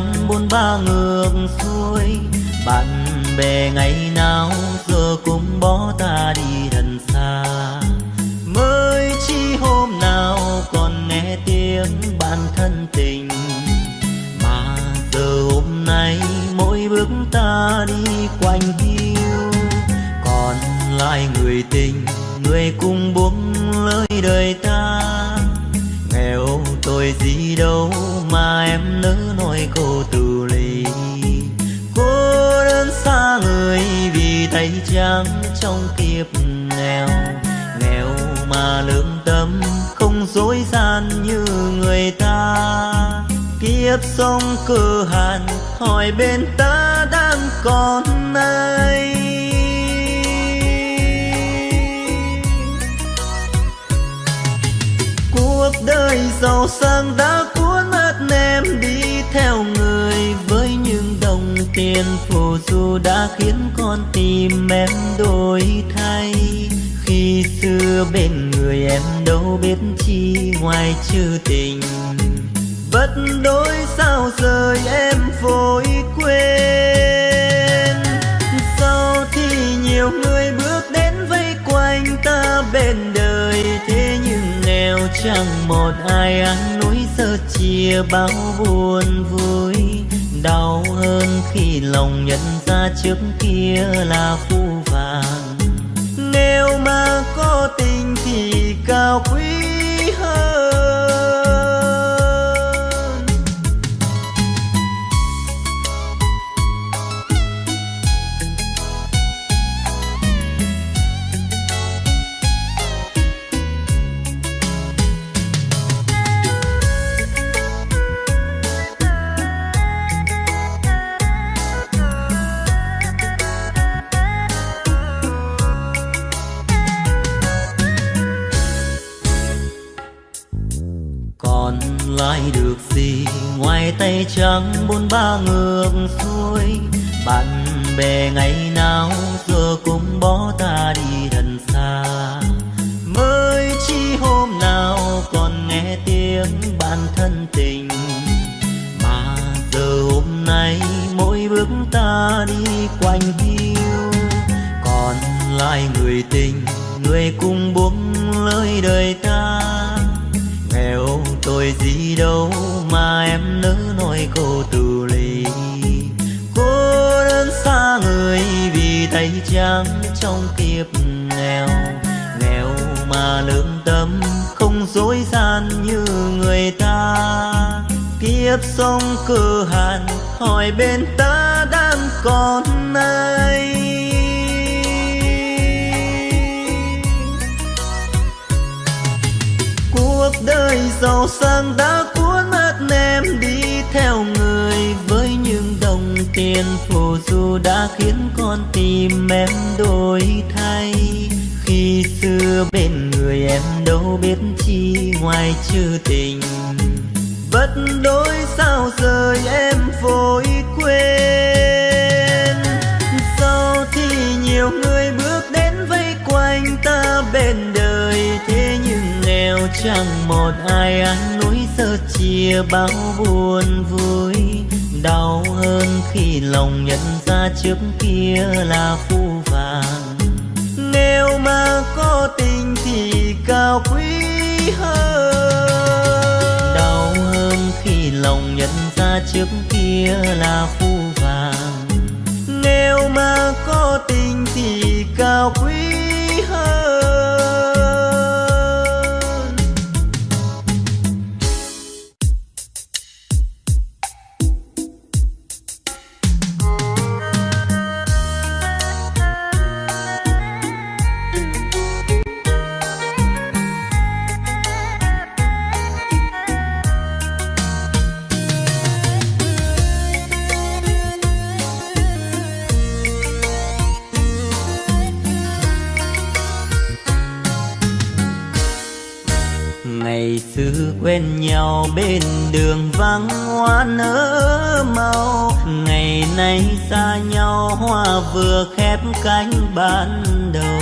nắng trắng ba ngược xuôi sông cửa cơ hàn, hỏi bên ta đang còn ai? Cuộc đời giàu sang đã cuốn mất em đi theo người, với những đồng tiền phù du đã khiến con tim em đổi thay. Khi xưa bên người em đâu biết chi, ngoài chữ tình, bất đối ai ăn núi giờ chia bao buồn vui, đau hơn khi lòng nhận ra trước kia là lại được gì ngoài tay trắng bốn ba ngược xuôi? Bạn bè ngày nào giờ cũng bỏ ta đi thật xa. Mới chi hôm nào còn nghe tiếng bạn thân tình? Mà giờ hôm nay mỗi bước ta đi quanh hiu. Còn lại người tình, người cùng buông lời đời ta tội gì đâu mà em nỡ nói cô từ ly. Cô đơn xa người vì tay trắng trong kiếp nghèo. Nghèo mà lương tâm không dối gian như người ta. Kiếp sống cơ hàn, hỏi bên ta đang còn ai? Ơi, giàu sang đã cuốn mất em đi theo người. Với những đồng tiền phù du đã khiến con tim em đổi thay. Khi xưa bên người em đâu biết chi, ngoài chữ tình. Bất đối sao rời em vội quên. Sau thì nhiều người bước đến vây quanh ta bên đời, thế nhưng nghèo chẳng một ai ăn núi giờ chia bao buồn vui, đau hơn khi lòng nhận ra trước kia là phu vàng nếu mà có tình thì cao quý hơn. Đau hơn khi lòng nhận ra trước kia là phu vàng nếu mà có tình thì cao quý xưa quen nhau bên đường vắng hoa nở màu. Ngày nay xa nhau, hoa vừa khép cánh ban đầu.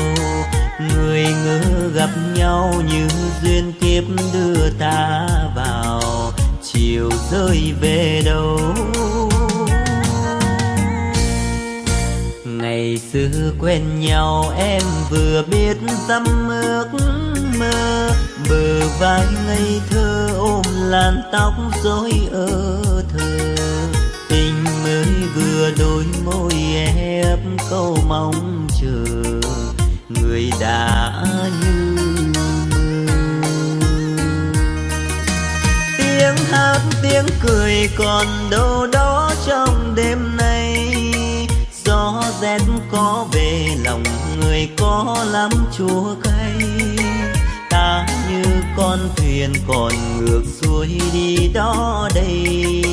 Người ngỡ gặp nhau như duyên kiếp đưa ta vào. Chiều rơi về đâu? Ngày xưa quen nhau, em vừa biết dăm ước mơ, bờ vai ngây thơ ôm làn tóc rối ơ thơ. Tình mới vừa đôi môi ép câu mong chờ, người đã như tiếng hát, tiếng cười còn đâu đó trong đêm nay. Gió rét có về, lòng người có lắm chua cay con thuyền còn ngược xuôi đi đó đây.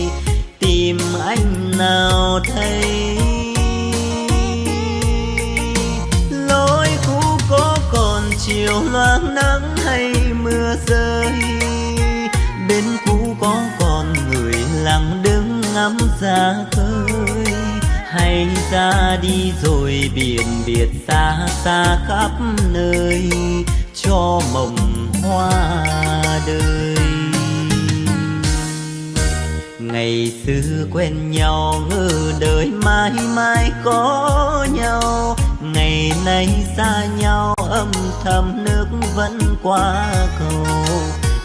Tìm anh nào thấy? Lối cũ có còn chiều loáng nắng hay mưa rơi? Bên cũ có còn người lặng đứng ngắm ra khơi? Hay ra đi rồi biển biệt xa xa khắp nơi? Cho mộng hoa đời. Ngày xưa quen nhau, ngờ đời mãi mãi có nhau. Ngày nay xa nhau, âm thầm nước vẫn qua cầu.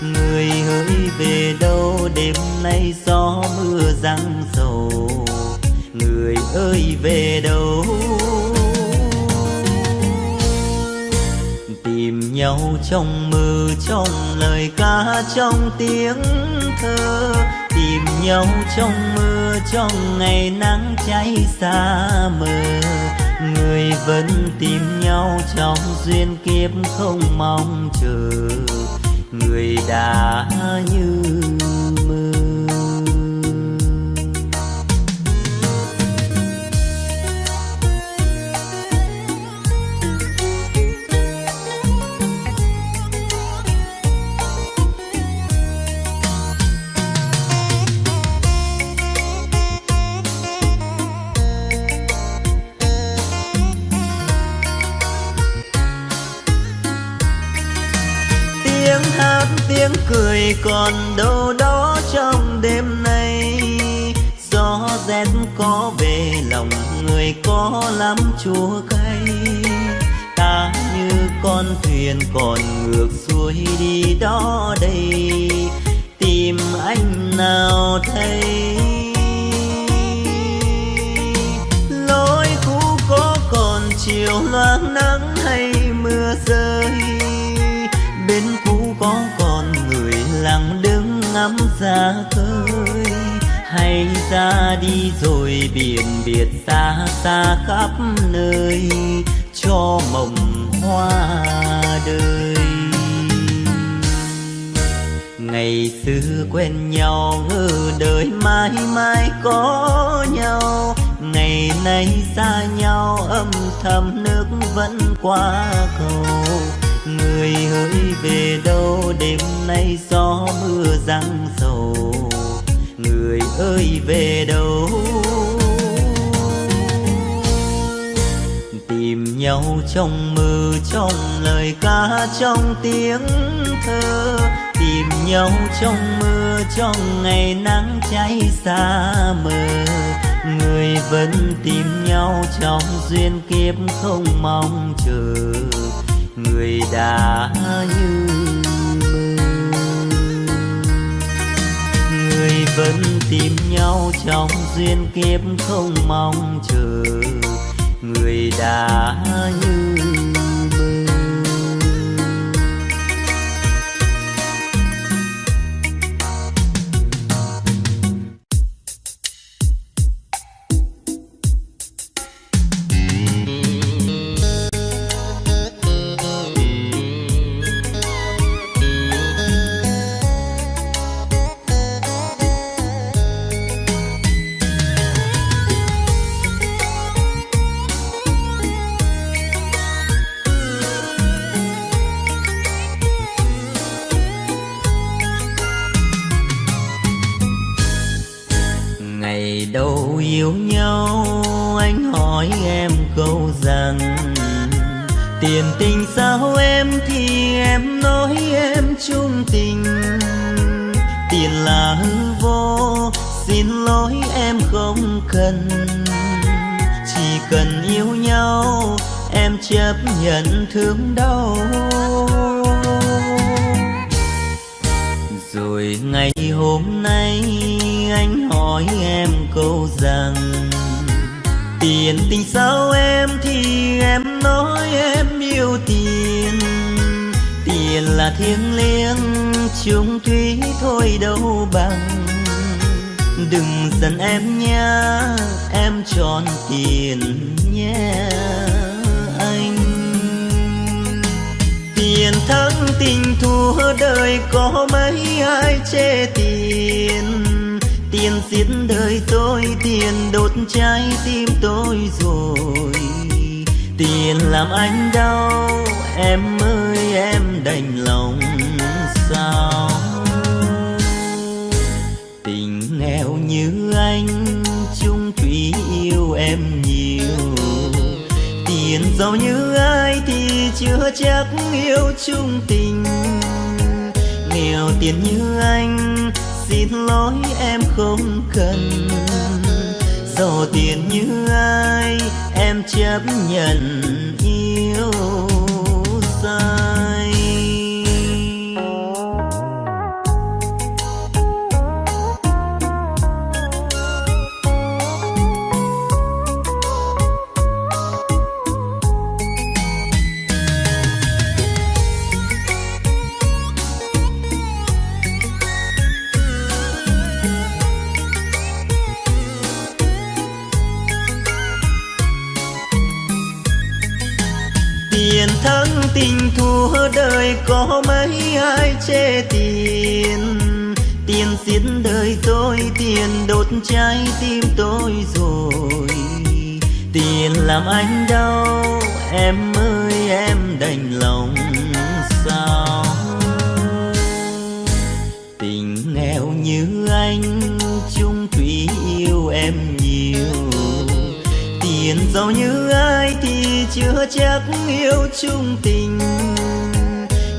Người hỡi về đâu, đêm nay gió mưa răng sầu người ơi, về đâu? Tìm nhau trong mơ, trong lời ca, trong tiếng thơ. Tìm nhau trong mưa trong ngày nắng cháy xa mờ. Người vẫn tìm nhau trong duyên kiếp không mong chờ. Người đã như tiếng cười còn đâu đó trong đêm nay. Gió rét có về, lòng người có lắm chua cay. Ta như con thuyền còn ngược xuôi đi đó đây. Tìm anh nào thấy lối cũ có còn chiều loang nắng hay mưa rơi? Bên cũ có nàng đứng ngắm ra khơi. Hay ra đi rồi biển biệt xa xa khắp nơi, cho mộng hoa đời. Ngày xưa quen nhau ngờ đời mãi mãi có nhau. Ngày nay xa nhau, âm thầm nước vẫn qua cầu người hỡi về đâu, đêm nay gió mưa răng sầu. người ơi về đâu? Tìm nhau trong mơ, trong lời ca, trong tiếng thơ. Tìm nhau trong mưa trong ngày nắng cháy xa mờ. Người vẫn tìm nhau trong duyên kiếp không mong chờ đã như mơ. Người vẫn tìm nhau trong duyên kiếp không mong chờ. Người đã như yêu nhau, anh hỏi em câu rằng, tiền tình sao em thì em nói em chung tình. Tiền là hư vô, xin lỗi em không cần. Chỉ cần yêu nhau, em chấp nhận thương đau. Rồi ngày hôm nay anh hỏi em câu rằng tiền tình sao em thì em nói em yêu tiền. Tiền là thiêng liêng chung thủy thôi đâu bằng. Đừng giận em nha, em tròn tiền nhé anh. Tiền thắng tình thua đời có mấy ai chê tiền tiền giết đời tôi, tiền đốt trái tim tôi rồi. Tiền làm anh đau, em ơi, em đành lòng sao? Tình nghèo như anh, chung thủy yêu em nhiều. Tiền giàu như ai thì chưa chắc yêu chung tình. Nghèo tiền như anh xin lỗi em không cần. Giàu tiền như ai em chấp nhận yêu xa. Thua đời có mấy ai chê tiền? Tiền giết đời tôi, tiền đốt trái tim tôi rồi. Tiền làm anh đau, em ơi, em đành lòng sao? Tình nghèo như anh, chung thủy yêu em nhiều. Tiền giàu như ai chưa chắc yêu chung tình.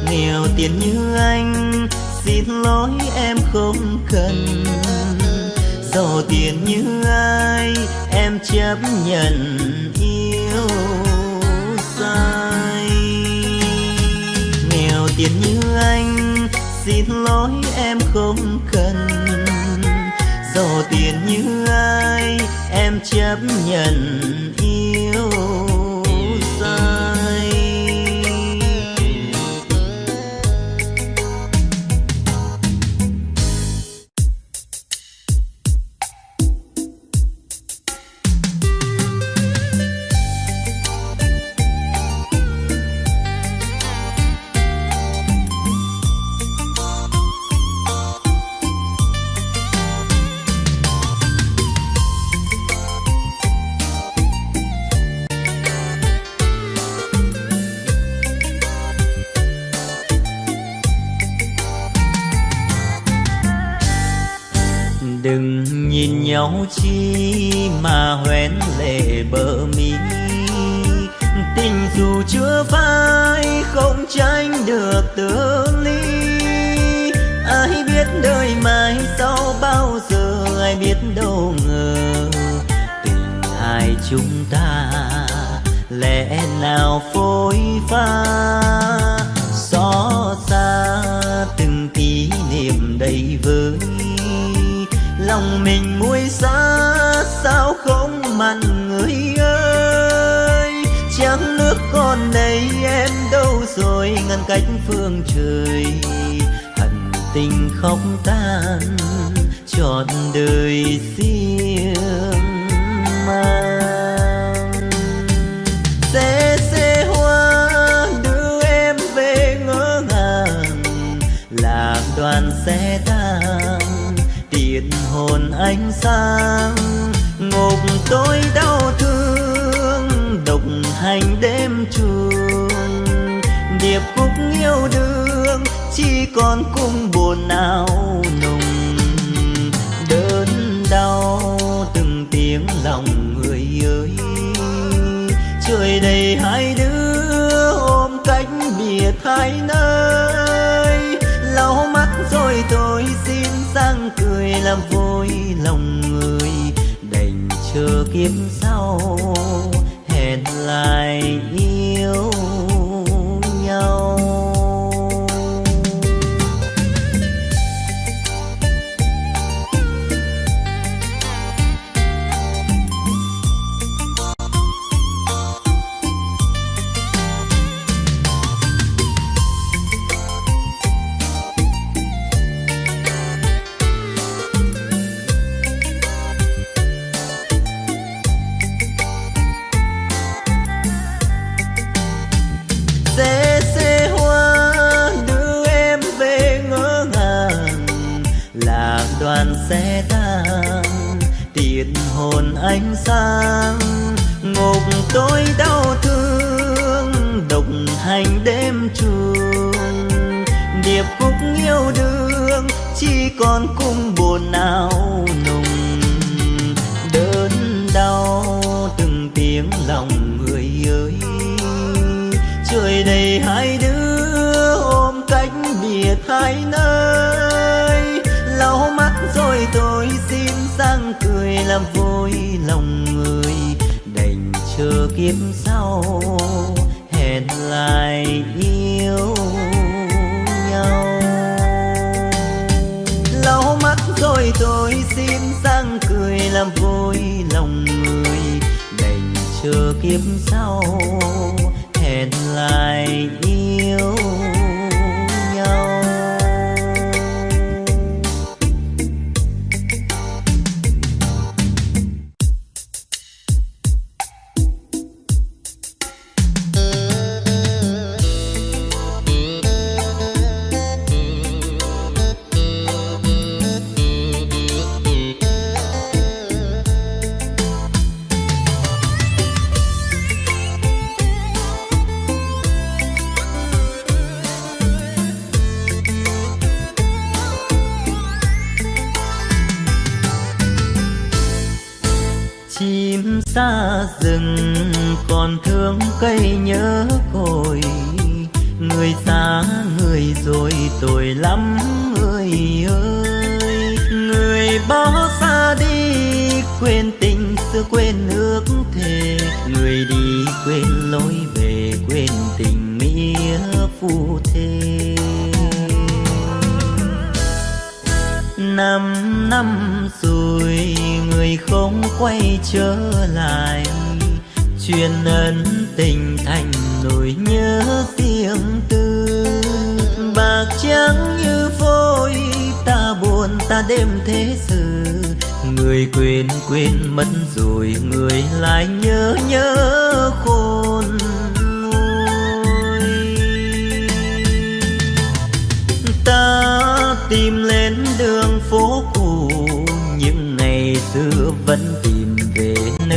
Nghèo tiền như anh, xin lỗi em không cần. Giàu tiền như ai, em chấp nhận yêu sai. Nghèo tiền như anh, xin lỗi em không cần. Giàu tiền như ai, em chấp nhận yêu sai nào phôi pha xót xa từng kỷ niệm đầy vơi. Lòng mình muối xa sao không mặn người ơi? Chẳng nước con đây em đâu rồi, ngăn cách phương trời. Hận tình không tan trọn đời riêng sẽ tan tang hồn ánh sáng, ngục tôi đau thương. Độc hành đêm trường, điệp khúc yêu đương. Chỉ còn cung buồn não nùng đớn đau từng tiếng lòng người ơi. Trời đầy hai đứa ôm cách biệt hai nơi rồi tôi xin sang cười làm vui lòng người. Đành chờ kiếp sau, hẹn lại yêu sẽ tan tiền hồn ánh sáng ngục tôi đau thương độc hành đêm trường điệp khúc yêu đương, chỉ còn cung buồn nào nùng làm vui lòng người, đành chờ kiếp sau, hẹn lại yêu nhau. Lau mắt rồi tôi xin sang cười làm vui lòng người, đành chờ kiếp sau, hẹn lại yêu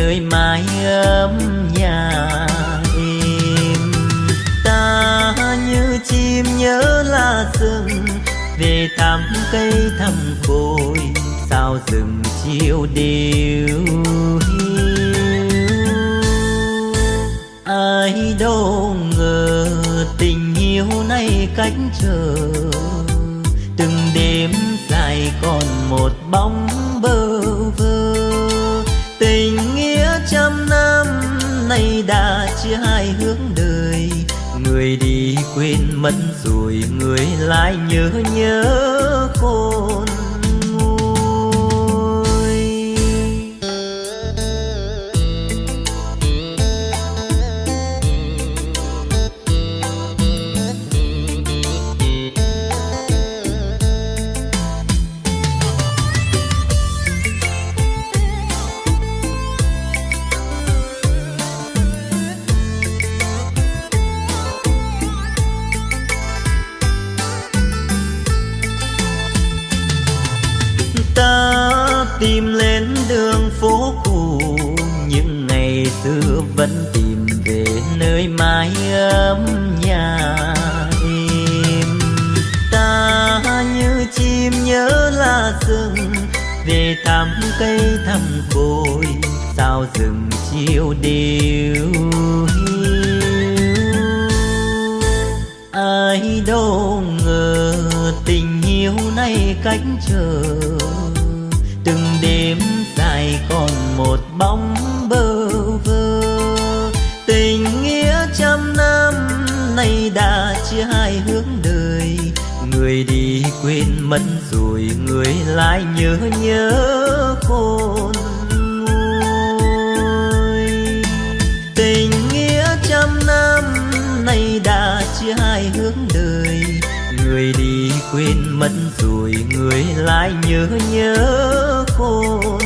nơi mái ấm nhà em ta như chim nhớ là rừng, về thăm cây thăm cội sao rừng chiều đều hiu. Ai đâu ngờ tình yêu nay cách chờ từng đêm dài còn một bóng bơ vơ. Tình nay đã chia hai hướng đời. Người đi quên mất rồi người lại nhớ nhớ khôn cây thăm cội sao rừng chiều đều hiu. Ai đâu ngờ tình yêu nay cách trời rồi người lại nhớ nhớ khôn nguôi. Tình nghĩa trăm năm nay đã chia hai hướng đời. Người đi quên mất rồi người lại nhớ nhớ khôn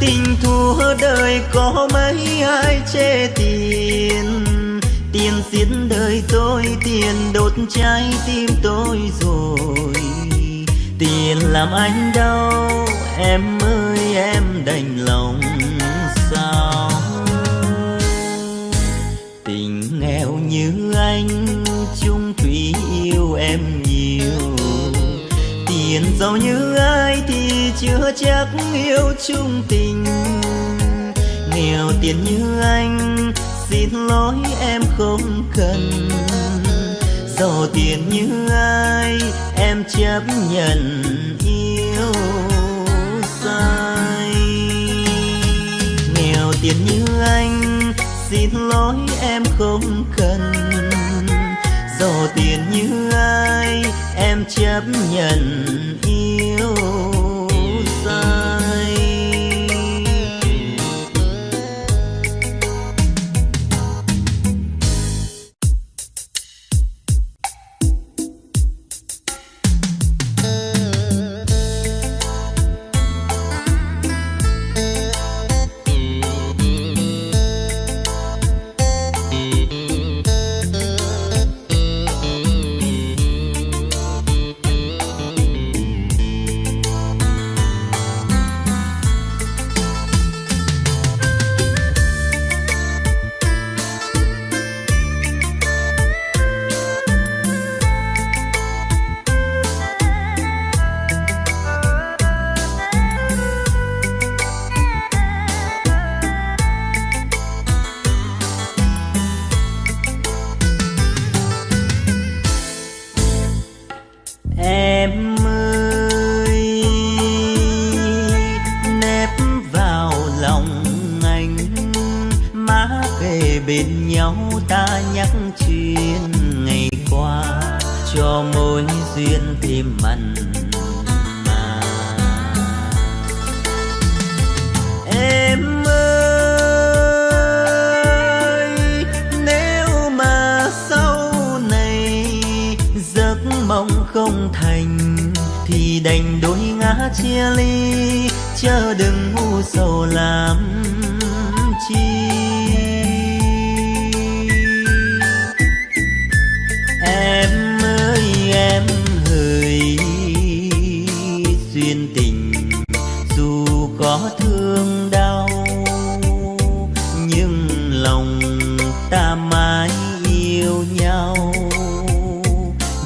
tình thua đời có mấy ai chê tiền? Tiền giết đời tôi, tiền đốt trái tim tôi rồi. Tiền làm anh đau, em ơi, em đành lòng sao? Tình nghèo như anh, chung thủy yêu em nhiều. Tiền giàu như chưa chắc yêu chung tình. Nghèo tiền như anh, xin lỗi em không cần. Giàu tiền như ai, em chấp nhận yêu sai. Nghèo tiền như anh, xin lỗi em không cần. Giàu tiền như ai, em chấp nhận yêu time. Duyên tình, dù có thương đau, nhưng lòng ta mãi yêu nhau.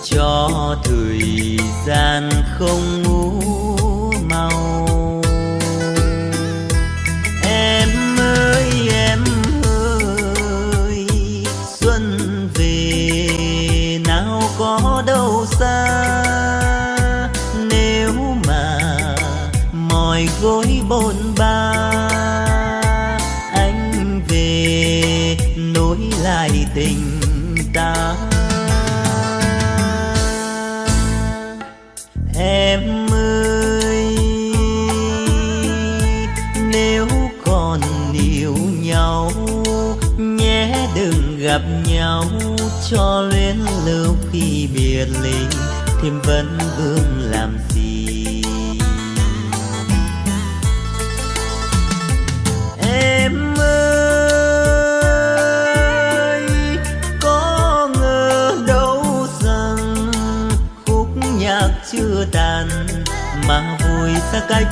Cho thời gian không cho luyến lưu khi biệt ly thêm vấn vương làm gì? Em ơi, có ngờ đâu rằng khúc nhạc chưa tàn mà vui xa cách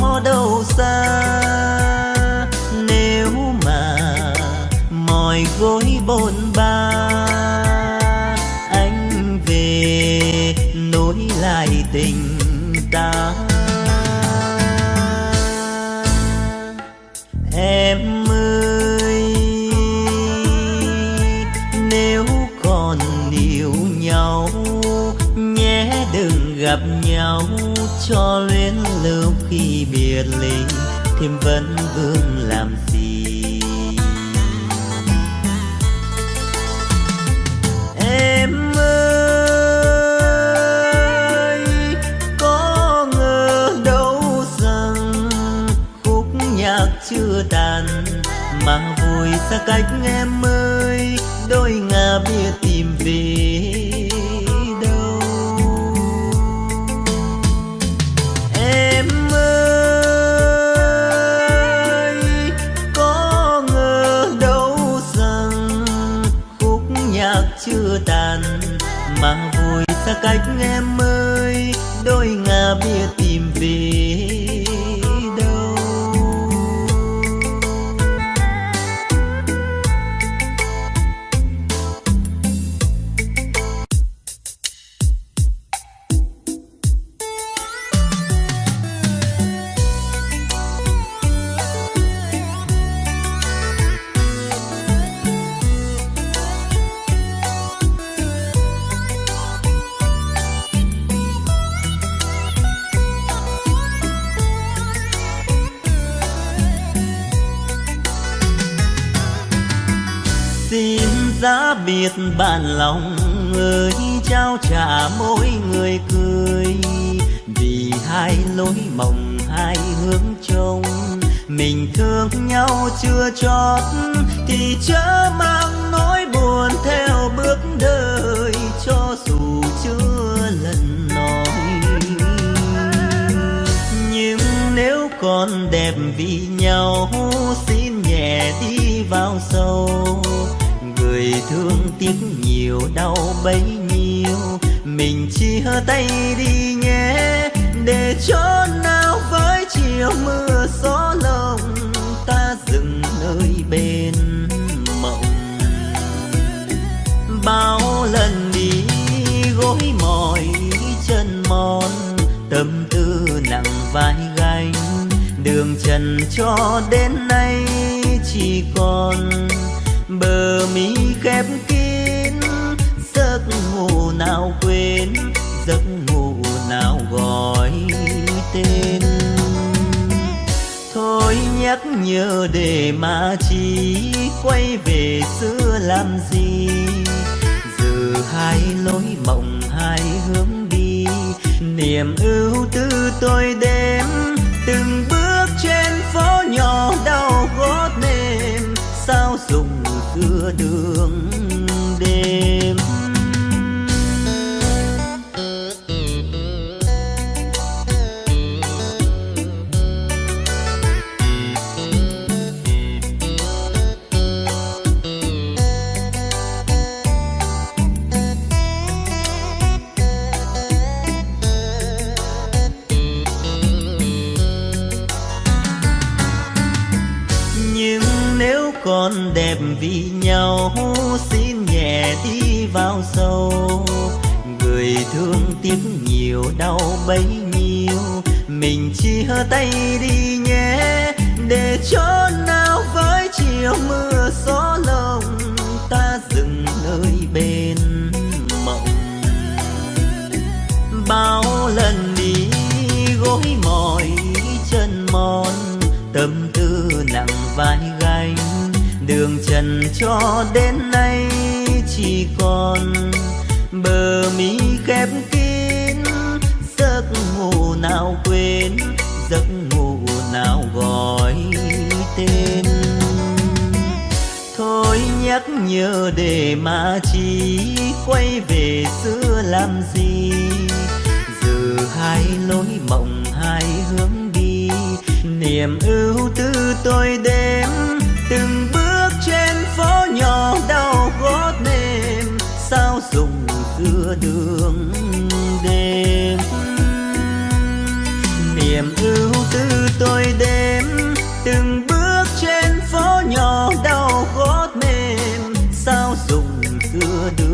có đâu xa. Nếu mà mỏi gối bôn ba, anh về nối lại tình ta. Em ơi, nếu còn yêu nhau, nhé đừng gặp nhau cho luyến lưu tuyệt linh thêm vấn vương làm gì? Em ơi, có ngờ đâu rằng khúc nhạc chưa tàn, mà vui xa cách em ơi, đôi ngả biết cách em ơi đôi ngả biệt biết bạn lòng người trao trả mỗi người cười. Vì hai lối mộng, hai hướng trông, mình thương nhau chưa chót, thì chớ mang nỗi buồn theo bước đời, cho dù chưa lần nói. Nhưng nếu còn đẹp vì nhau, xin nhẹ đi vào sâu thương tiếc nhiều, đau bấy nhiêu. Mình chia tay đi nhé, để chỗ nào với chiều mưa gió lồng. Ta dừng nơi bên mộng. Bao lần đi, gối mỏi chân mòn. Tâm tư nặng vai gánh, đường trần cho đến nay chỉ còn bờ mi khép kín, giấc ngủ nào quên, giấc ngủ nào gọi tên. Thôi nhắc nhớ để mà chỉ quay về xưa làm gì? Giờ hai lối mộng, hai hướng đi, niềm ưu tư tôi đêm từng bước trên phố nhỏ đau gót mềm sao dùng xưa đường đêm. Nhau, xin nhẹ đi vào sâu. Người thương tiếc nhiều, đau bấy nhiêu. Mình chia tay đi nhé, để chỗ nào với chiều mưa gió lồng. Ta dừng nơi bên mộng. Bao lần đi, gối mỏi chân mòn, tâm tư nặng vai đường trần cho đến nay chỉ còn bờ mi khép kín. Giấc ngủ nào quên, giấc ngủ nào gọi tên. Thôi nhắc nhớ để mà chỉ quay về xưa làm gì? Giờ hai lối mộng, hai hướng đi. Niềm ưu tư tôi đêm từng bước nhỏ đau gót mềm sao dùng giữa đường đêm? Niềm ưu tư tôi đêm từng bước trên phố nhỏ đau gót mềm sao dùng giữa đường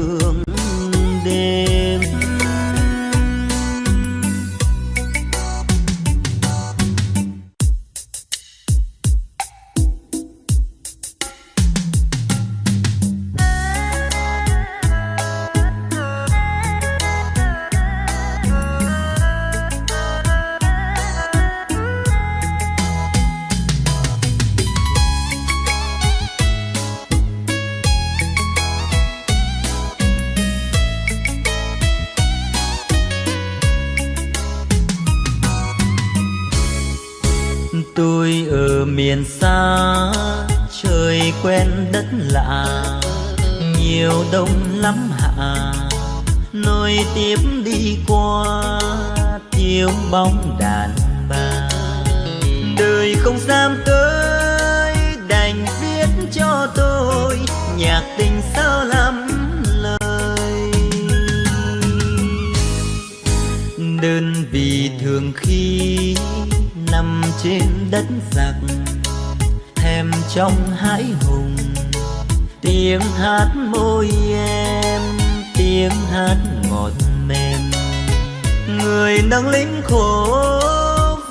miền xa, trời quen đất lạ, nhiều đông lắm hạ nối tiếp đi qua tiếng bóng đàn bà. Đời không dám tới, đành viết cho tôi nhạc tình sao lắm lời. Đơn vì thường khi nằm trên đất giặc trong hãi hùng. Tiếng hát môi em, tiếng hát ngọt mềm. Người đang lính khổ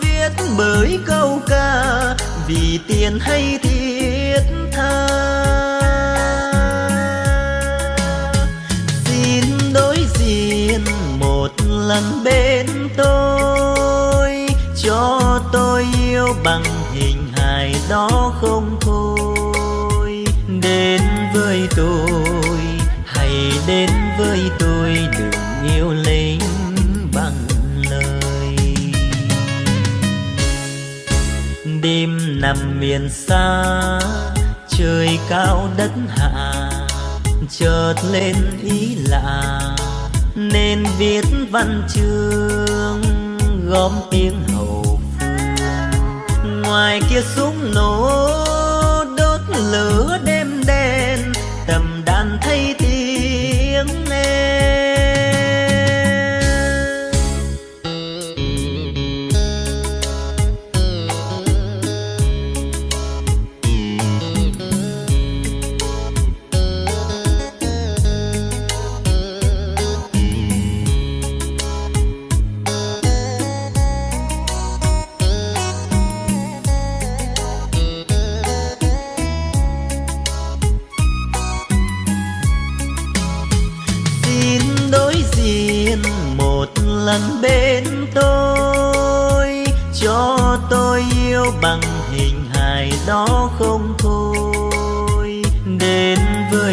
viết bởi câu ca, vì tiền hay thiết tha. Xin đối diện một lần bên tôi, cho tôi yêu bằng hình hài đó không? Miền xa, trời cao đất hạ, chợt lên ý lạ. Nên viết văn chương, gom tiếng hậu phương. Ngoài kia súng nổ, đốt lửa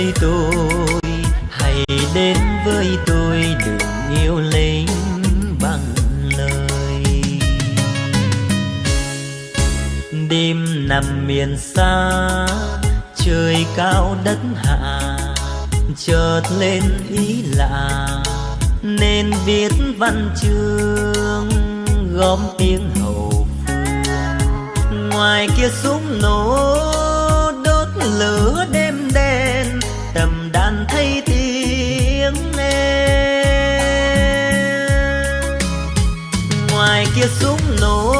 với tôi. Hãy đến với tôi, đừng yêu lấy bằng lời. Đêm nằm miền xa, trời cao đất hạ, chợt lên ý lạ. Nên viết văn chương, gom tiếng hậu phương. Ngoài kia súng nổ thấy tiếng em ngoài kia súng nổ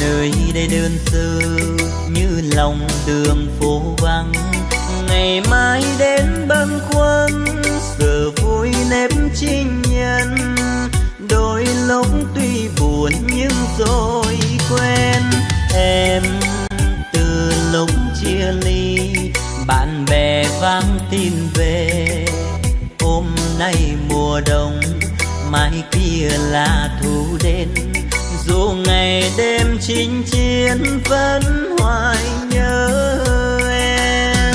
nơi đây đơn sơ như lòng đường phố vắng. Ngày mai đến bâng khuâng, giờ vui nếp chinh nhân. Đôi lúc tuy buồn nhưng rồi quen em từ lúc chia ly, bạn bè vang tin về. Hôm nay mùa đông mai kia là thu đến dù ngày đêm chinh chiến vẫn hoài nhớ em.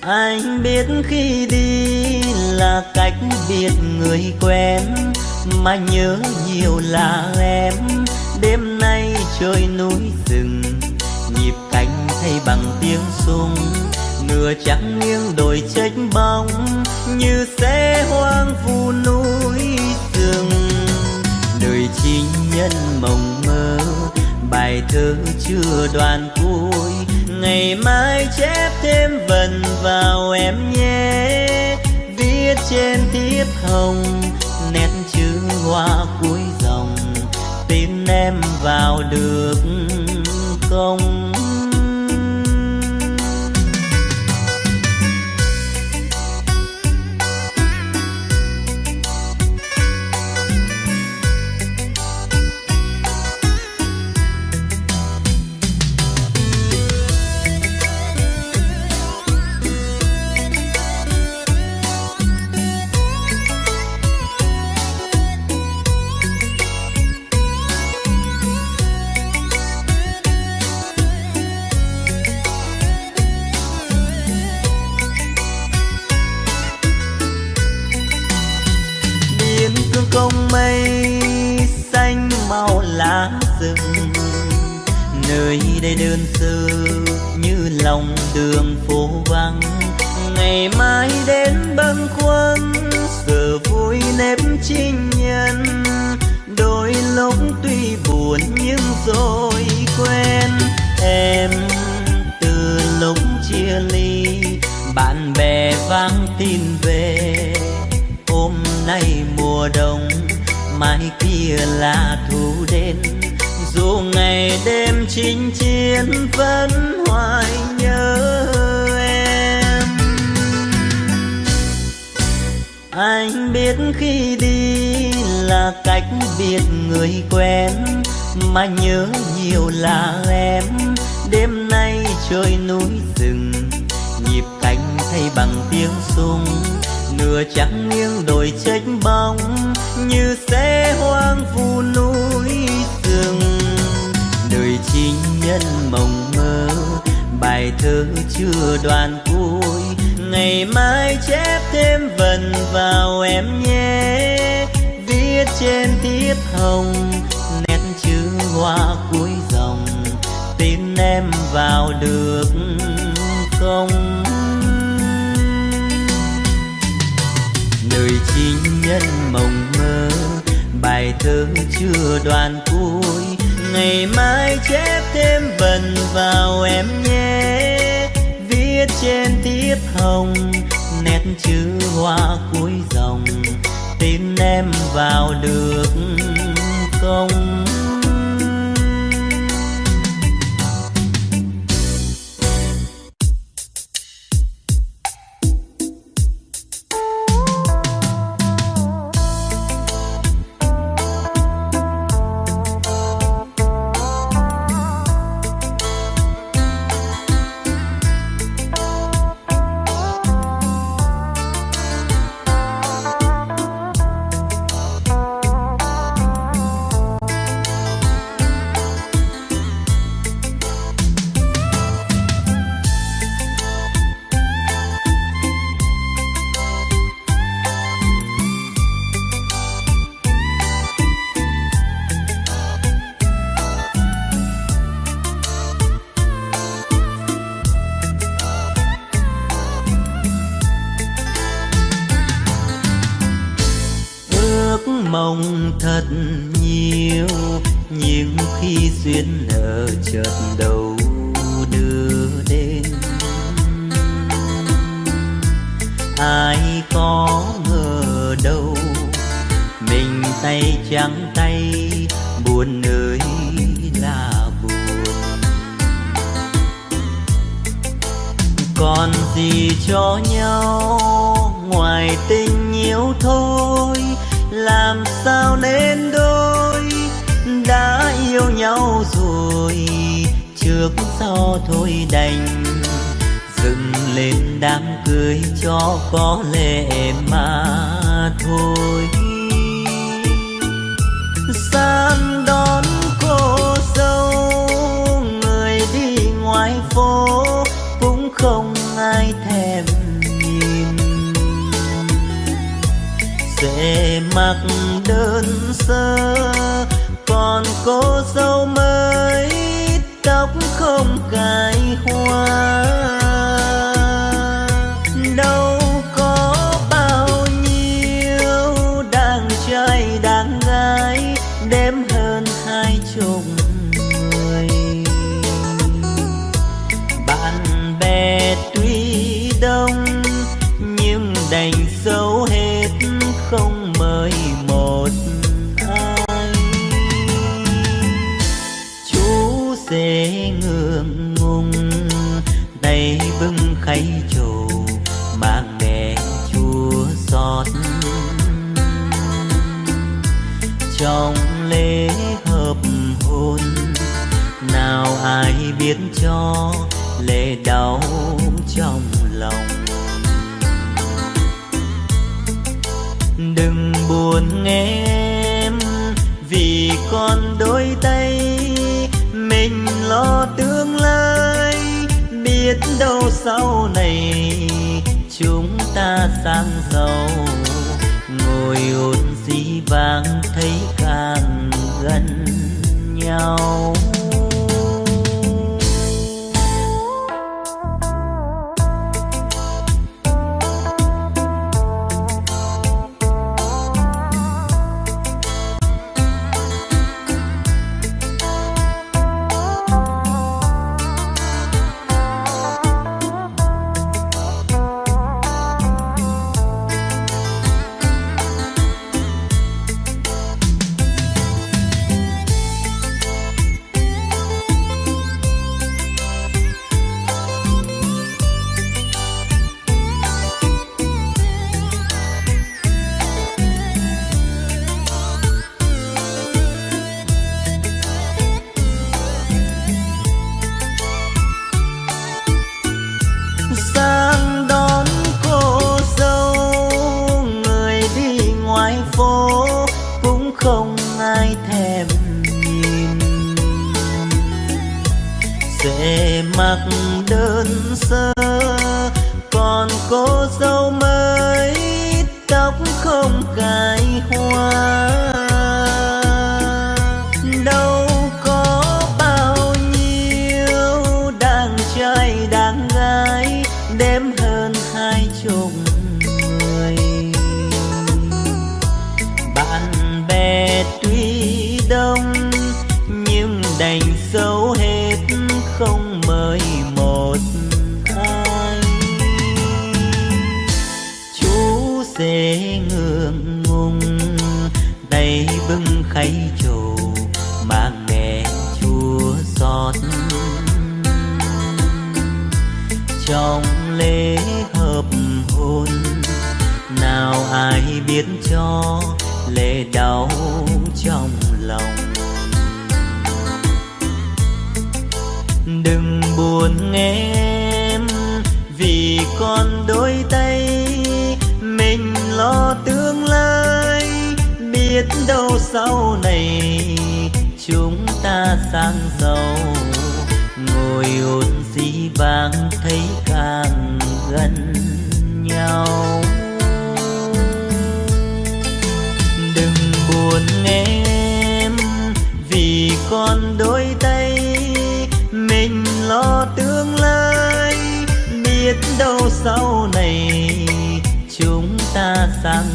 Anh biết khi đi là cách biệt người quen, mà nhớ nhiều là em. Đêm nay trời núi rừng, nhịp cánh thay bằng tiếng súng nửa trắng nghiêng đồi trách bóng, như xe hoang vu núi rừng. Đời chính nhân mộng mơ, bài thơ chưa đoạn cuối. Ngày mai chép thêm vần vào em nhé, viết trên thiếp hồng, nét chữ hoa cuối dòng. Tin em vào được không? Đây đơn sơ như lòng đường phố vắng. Ngày mai đến bâng khuâng, giờ vui nếp chinh nhân. Đôi lúc tuy buồn nhưng rồi quen em từ lúc chia ly, bạn bè vang tin về. Hôm nay mùa đông, mai kia là thu đến dù ngày đêm chinh chiến vẫn hoài nhớ em. Anh biết khi đi là cách biệt người quen, mà nhớ nhiều là em. Đêm nay trời núi rừng, nhịp cánh thay bằng tiếng súng. Nửa trắng nghiêng đồi trách bóng, như xe hoang vu núi rừng tình nhân mộng mơ. Bài thơ chưa đoạn cuối, ngày mai chép thêm vần vào em nhé. Viết trên thiếp hồng, nét chữ hoa cuối dòng. Tin em vào được không? Đời chính nhân mộng mơ, bài thơ chưa đoạn cuối ngày mai chép thêm vần vào em nhé. Viết trên thiếp hồng, nét chữ hoa cuối dòng. Tin em vào được không? đám cưới cho có lệ mà thôi. Sang đón cô dâu, người đi ngoài phố, cũng không ai thèm nhìn. Sẽ mặc đơn sơ sang giàu ngồi hồn xí vàng về mặc đơn sơ còn cô dâu mới tóc không cài hoa. em. Vì con đôi tay, mình lo tương lai, biết đâu sau này chúng ta sang giàu. Ngồi hồn dĩ vàng thấy pensando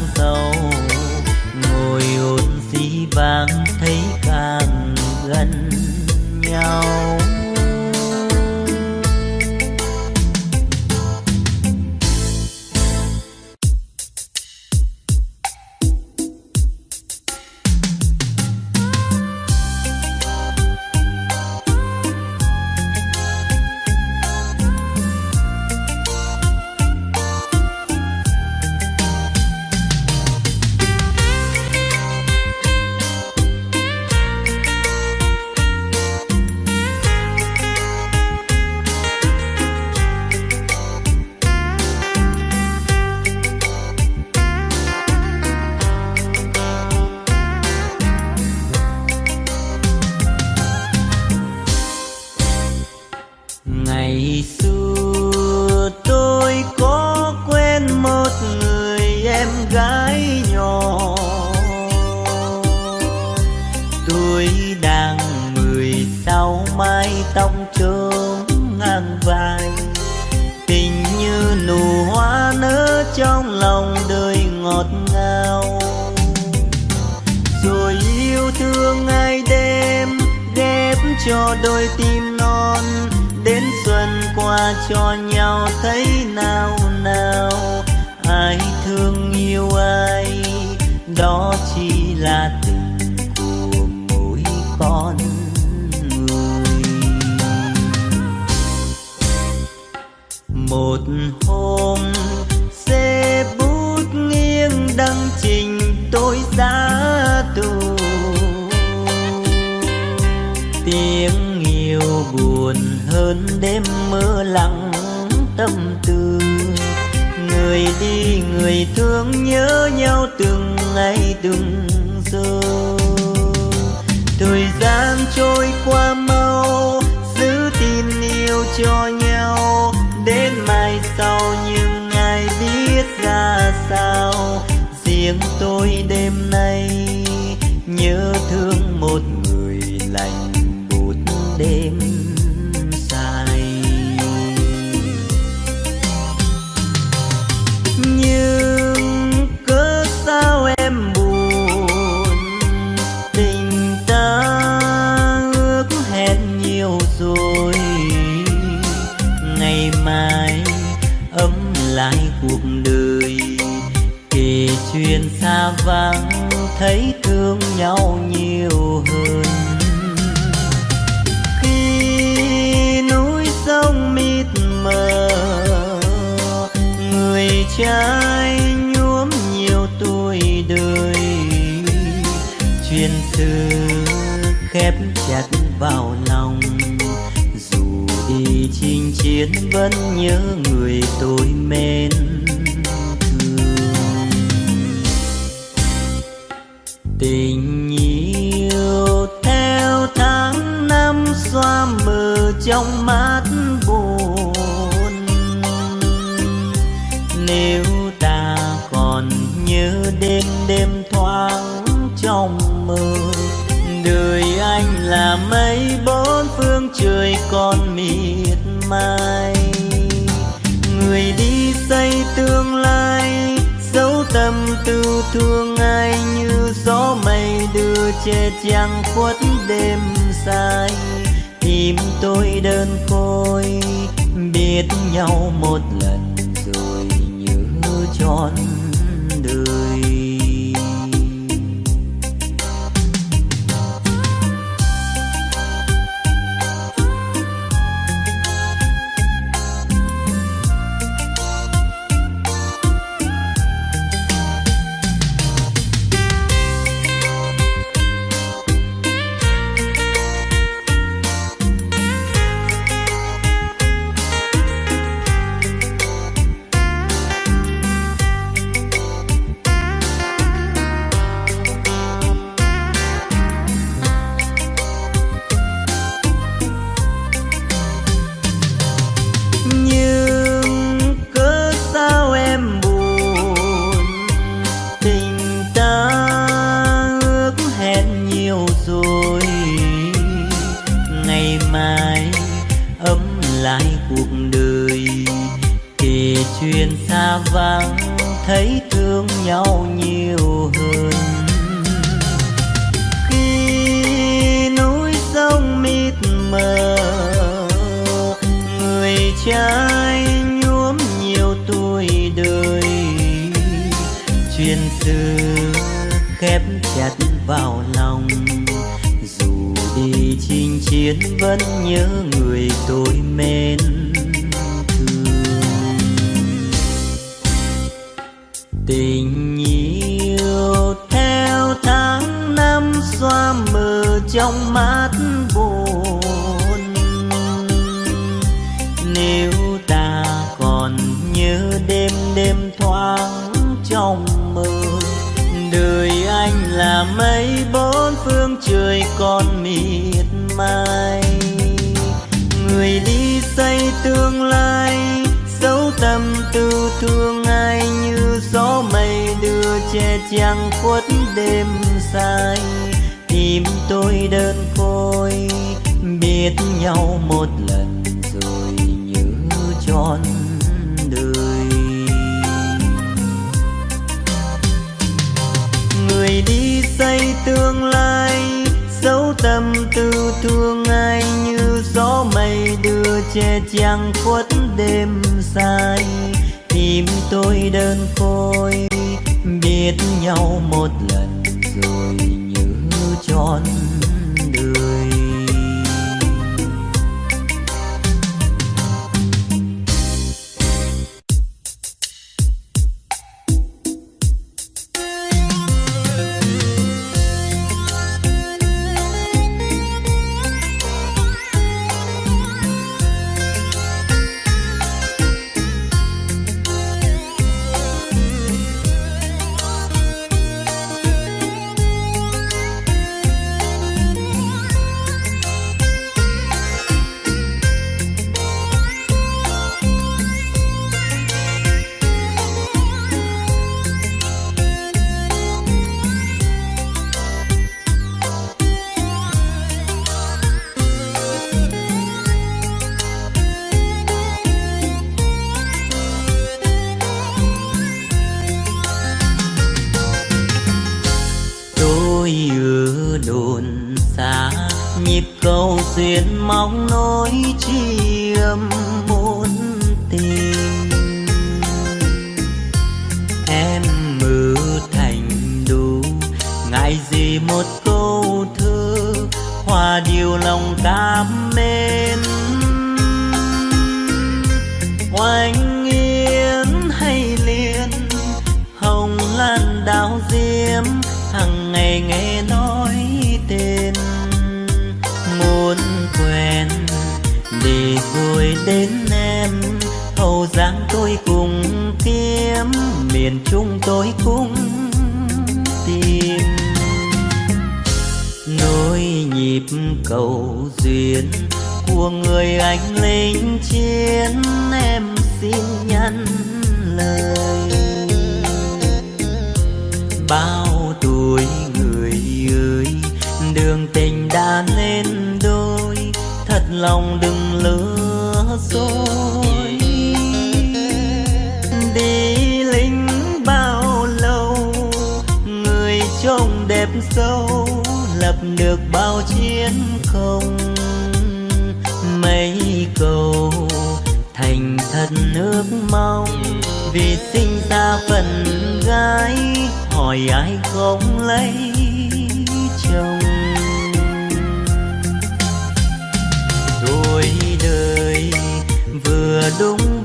tuổi nàng mười sau mai tông trốn ngang vai. Tình như nụ hoa nở trong lòng đời ngọt ngào. Rồi yêu thương ngày đêm ghép cho đôi tim non, đến xuân qua cho nhau thấy nào nào. Ai thương yêu ai, đó chỉ là một hôm. Xe bút nghiêng đăng trình tôi ra tù. Tiếng yêu buồn hơn đêm mưa lặng tâm tư. Người đi, người thương nhớ nhau từng ngày, từng giờ. Thời gian trôi qua mau, giữ tin yêu cho nhau sau nhưng ai biết ra sao. Riêng tôi đêm nay nhớ thương một vàng, thấy thương nhau nhiều hơn. Khi núi sông mịt mờ, người trai nhuốm nhiều tuổi đời. Chuyện xưa khép chặt vào lòng, dù đi chinh chiến vẫn nhớ người tôi mến. Con miệt mài. Người đi xây tương lai, dấu tâm tư thương ai như gió mây đưa che trăng khuất đêm dài. Tim tôi đơn côi, biết nhau một lần rồi nhớ trọn tôi đơn côi biết nhau một lần rồi như tròn đời.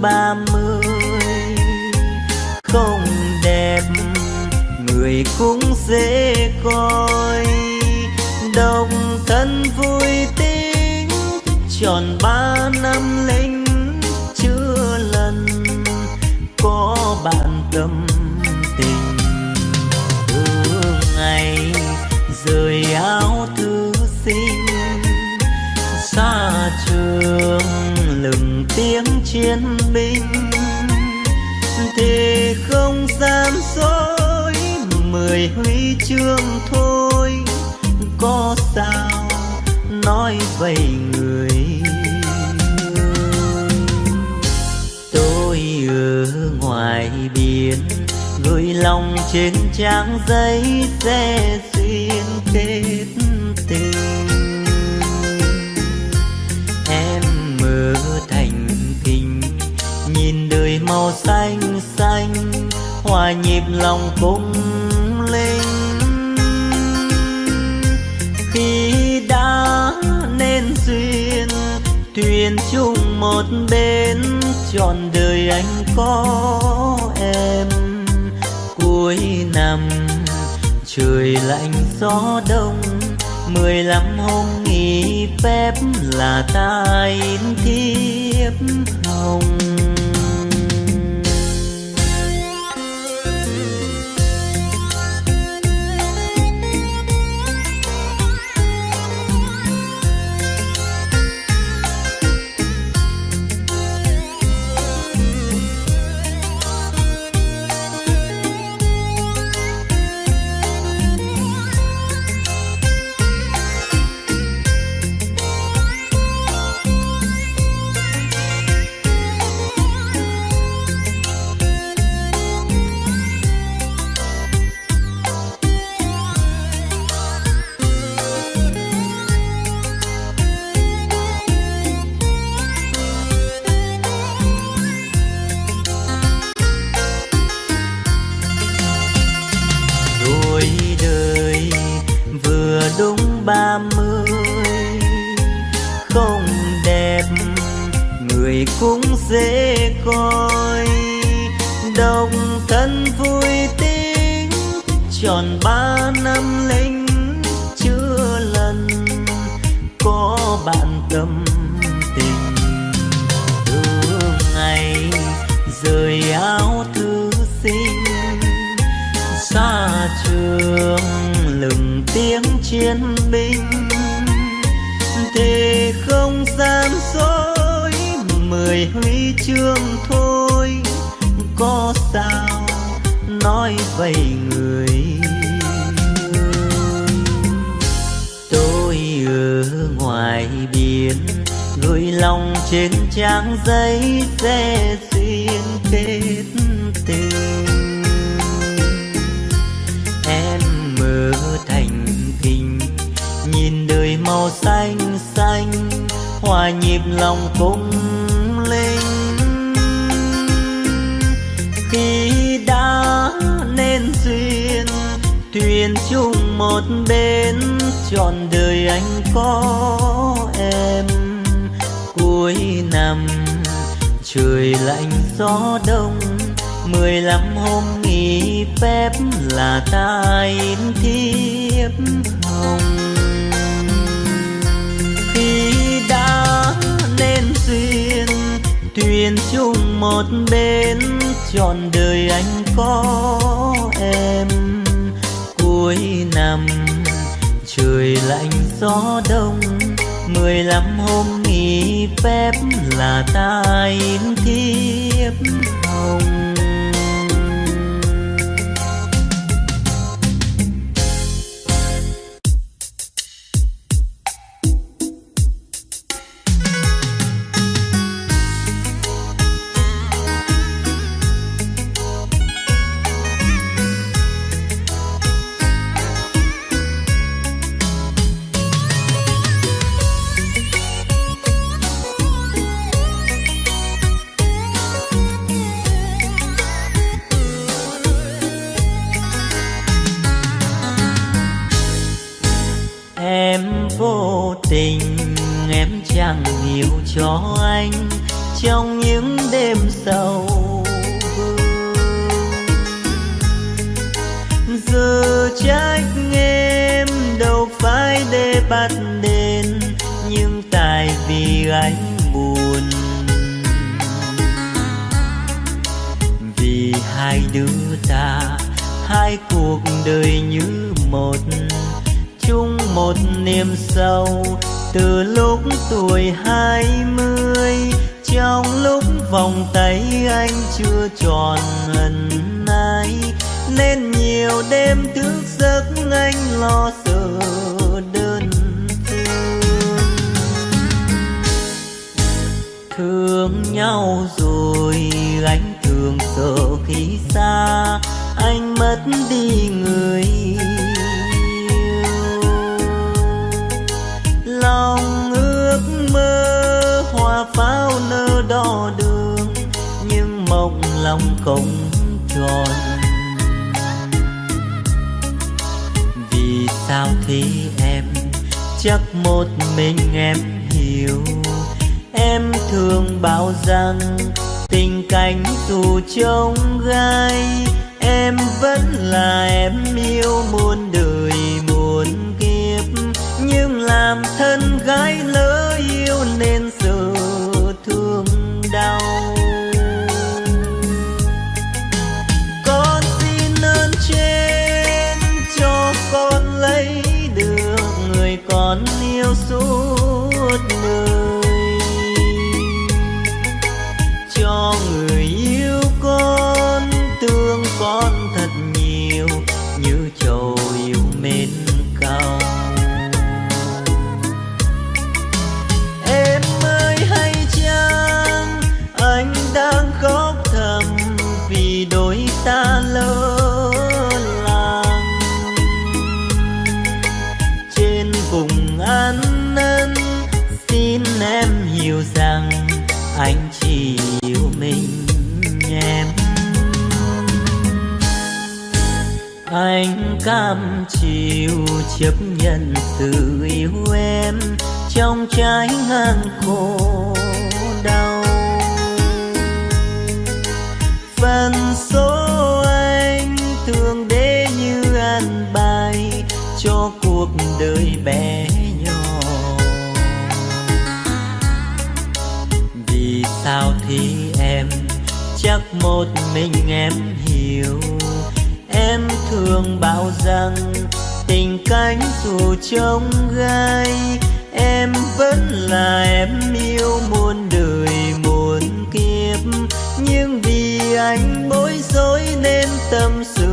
ba mươi, không đẹp, người cũng dễ coi. Đồng thân vui tính, tròn ba năm lấy yên bình. Thì không gian dối, mười huy chương thôi. Có sao nói vậy người? Tôi ở ngoài biển, gửi lòng trên trang giấy dễ nhịp lòng cung linh khi đã nên duyên, thuyền chung một bên trọn đời anh có em. Cuối năm, trời lạnh gió đông, mười lăm hôm nghỉ phép là ta in thiếp hồng. Bạn tâm tình. Từ ngày rời áo thư sinh, xa trường lừng tiếng chiến binh. Thì không gian dối mười huy chương thôi. Có sao nói vậy người gửi lòng trên trang giấy sẽ duyên kết tình. Em mơ thành kinh nhìn đời màu xanh xanh, hòa nhịp lòng cung linh. Khi đã nên duyên, thuyền chung một bên trọn đời anh có em cuối năm. Trời lạnh, gió đông, mười lăm hôm nghỉ phép là ta in thiếp hồng. Khi đã nên duyên, thuyền chung một bên trọn đời anh có em. Cuối năm, trời lạnh, gió đông, mười lăm hôm phép là ta in thiếp hồng. Chung một niềm sâu từ lúc tuổi hai mươi, trong lúc vòng tay anh chưa tròn hận nay nên nhiều đêm thức giấc anh lo sợ đơn thương. Thương nhau rồi anh thường sợ khi xa. Anh mất đi người lòng không tròn. Vì sao thế em? Chắc một mình em hiểu. Em thường bảo rằng tình cảnh tù trông gai. Em vẫn là em yêu muôn đời muôn kiếp. Nhưng làm thân gái lớn. chấp nhận từ yêu em trong trái ngang khổ đau. Phần số anh thường để như an bài cho cuộc đời bé nhỏ. Vì sao thì em chắc một mình em hiểu, em thường bảo rằng cánh dù trong gai, em vẫn là em yêu muôn đời, muôn kiếp. Nhưng vì anh bối rối nên tâm sự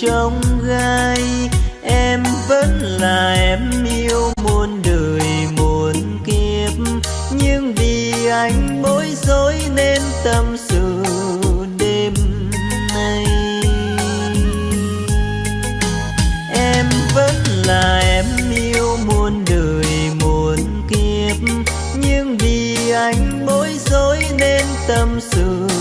trong gai, em vẫn là em yêu muôn đời, muôn kiếp. Nhưng vì anh bối rối nên tâm sự đêm nay. Em vẫn là em yêu muôn đời, muôn kiếp. Nhưng vì anh bối rối nên tâm sự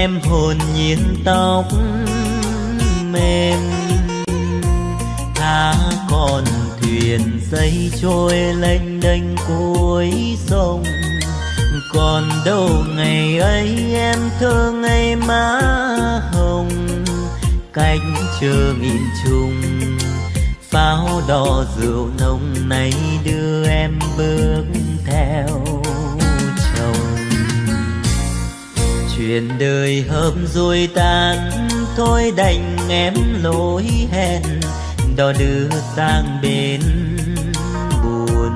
em hồn nhiên tóc mềm. Thá con thuyền dây trôi lênh đênh cuối sông. Còn đâu ngày ấy em thương ngày má hồng. Cánh chờ nghìn trùng pháo đỏ rượu nồng này đưa em bước chuyện đời hợp rồi tan thôi đành em lối hẹn. Đò đưa sang bên buồn.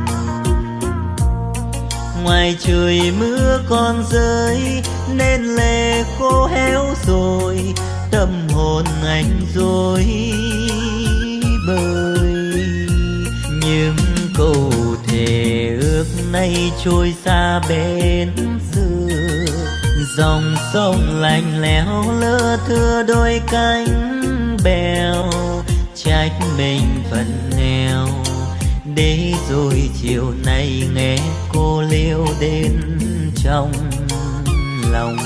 Ngoài trời mưa còn rơi, nên lệ khô héo rồi. Tâm hồn anh rồi bơi nhưng câu thề ước nay trôi xa bên dòng sông lạnh lẽo lưa thưa đôi cánh bèo, trách mình phần nghèo. Để rồi chiều nay nghe cô liêu đến trong lòng.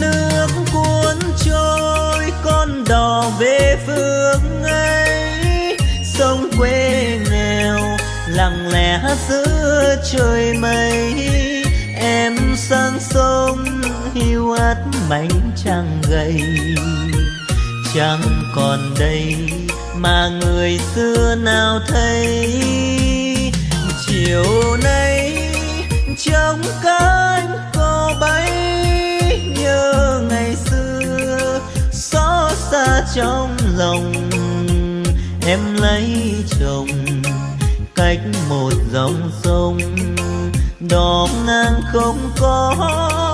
Nước cuốn trôi, con đò về phương ấy. Sông quê nghèo, lặng lẽ giữa trời mây sang sông, hiu hắt mảnh trăng gầy. Chẳng còn đây mà người xưa nào thấy. Chiều nay trong cánh cô bay, nhớ ngày xưa xót xa trong lòng. Em lấy chồng cách một dòng sông đỏ ngang không có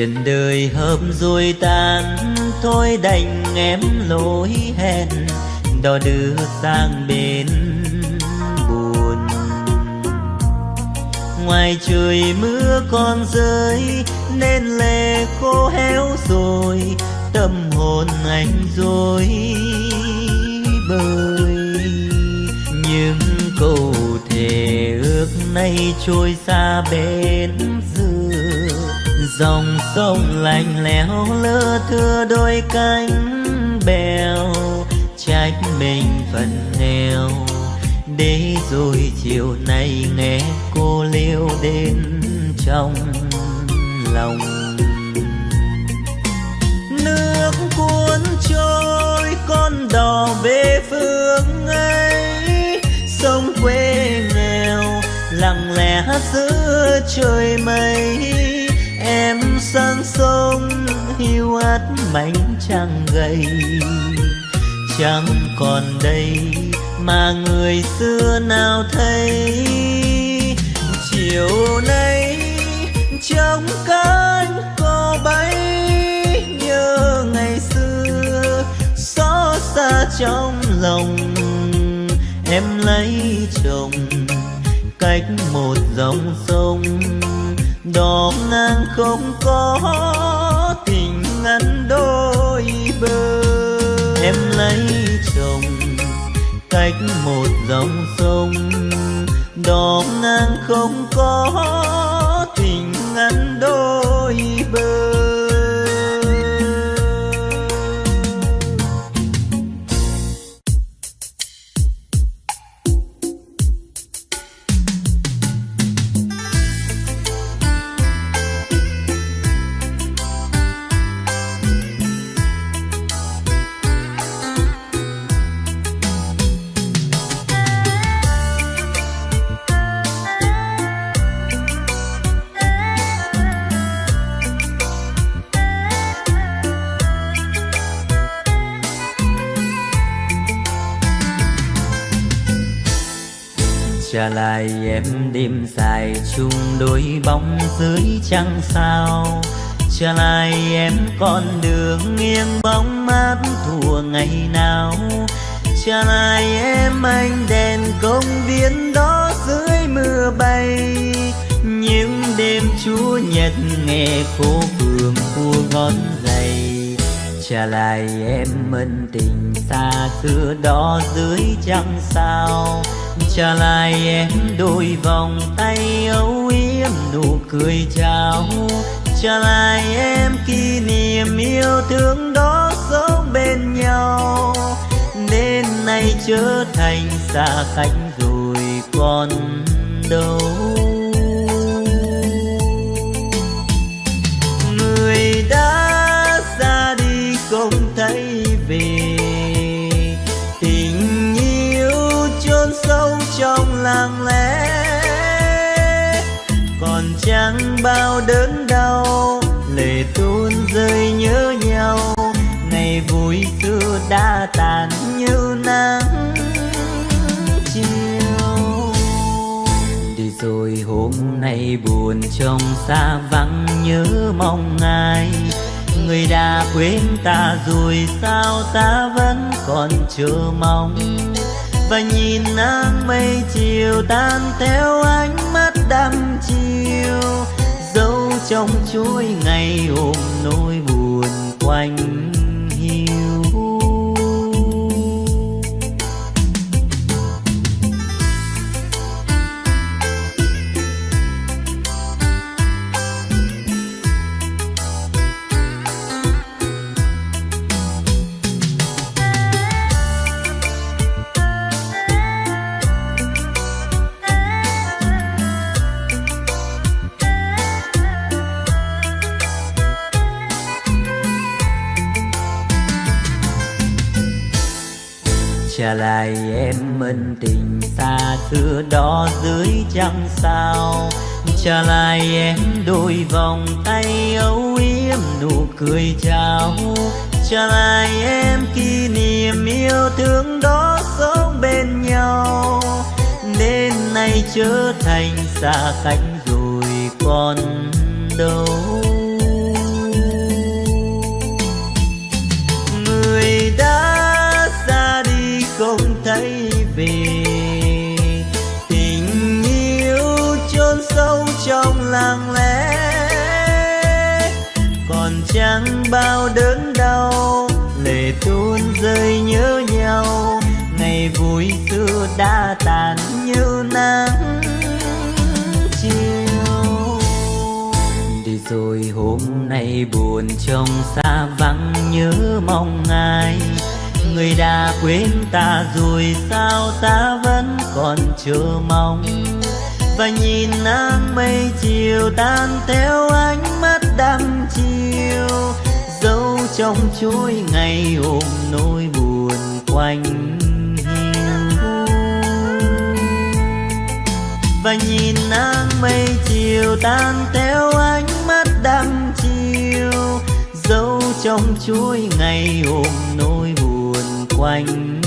Tiền đời hợp rồi tan thôi đành em lỗi hẹn. Đò đưa sang bên buồn. Ngoài trời mưa còn rơi, nên lệ khô héo rồi, tâm hồn anh rồi bơi nhưng câu thề ước nay trôi xa bên dòng sông lạnh lẽo lơ thưa đôi cánh bèo, trách mình phần nghèo. Để rồi chiều nay nghe cô liêu đến trong lòng. Nước cuốn trôi, con đò về phương ấy. Sông quê nghèo, lặng lẽ giữa trời mây sang sông hiu hắt mảnh trăng gầy. Chẳng còn đây mà người xưa nào thấy. Chiều nay trong cánh cô bay, nhớ ngày xưa xót xa trong lòng. Em lấy chồng cách một dòng sông đỏ ngang không có tình ngăn đôi bờ. Em lấy chồng cách một dòng sông. Đỏ ngang không có đêm dài chung đôi bóng dưới trăng sao. Trở lại em con đường nghiêng bóng mát thua ngày nào. Trở lại em anh đèn công viên đó dưới mưa bay. Những đêm chúa nhật nghe phố phường cua ngón giày. Trả lại em mân tình xa xưa đó dưới trăng sao trả lại em đôi vòng tay âu yếm, nụ cười chào. Trả lại em kỷ niệm yêu thương đó sống bên nhau. Nên nay trở thành xa cách rồi còn đâu. Trong lặng lẽ. Còn chẳng bao đớn đau lệ tuôn rơi nhớ nhau ngày vui xưa đã tàn như nắng chiều. Đi rồi hôm nay buồn trong xa vắng nhớ mong ai. Người đã quên ta rồi sao ta vẫn còn chờ mong? Và nhìn nắng mây chiều tan theo ánh mắt đăm chiều. Dấu trong chuỗi ngày ôm nỗi buồn quanh trả lại em mân tình xa xưa đó dưới trăng sao? Trả lại em đôi vòng tay âu yếm nụ cười chào. Trả lại em kỷ niệm yêu thương đó sống bên nhau. Nên nay trở thành xa cách rồi còn đâu? Lặng lẽ. Còn chẳng bao đớn đau, lệ tuôn rơi nhớ nhau ngày vui xưa đã tàn như nắng chiều. Đi rồi hôm nay buồn trong xa vắng nhớ mong ai. Người đã quên ta rồi sao ta vẫn còn chờ mong? Và nhìn nắng mây chiều tan theo ánh mắt đăm chiều. Dấu trong chuỗi ngày ôm nỗi buồn quanh hiu và nhìn nắng mây chiều tan theo ánh mắt đăm chiều. Dấu trong chuỗi ngày ôm nỗi buồn quanh